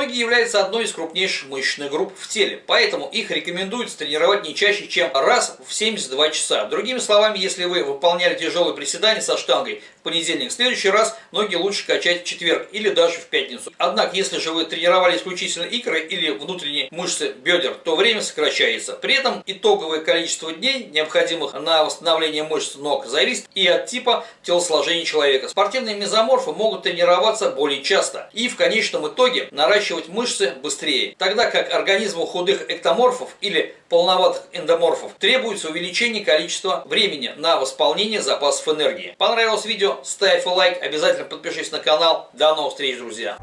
Ноги являются одной из крупнейших мышечных групп в теле, поэтому их рекомендуется тренировать не чаще, чем раз в 72 часа. Другими словами, если вы выполняли тяжелые приседания со штангой в понедельник, в следующий раз ноги лучше качать в четверг или даже в пятницу. Однако, если же вы тренировали исключительно икры или внутренние мышцы бедер, то время сокращается. При этом итоговое количество дней, необходимых на восстановление мышц ног, зависит и от типа телосложения человека. Спортивные мезоморфы могут тренироваться более часто и в конечном итоге наращивать мышцы быстрее, тогда как организму худых эктоморфов или полноватых эндоморфов требуется увеличение количества времени на восполнение запасов энергии. Понравилось видео? Ставь лайк, обязательно подпишись на канал. До новых встреч, друзья!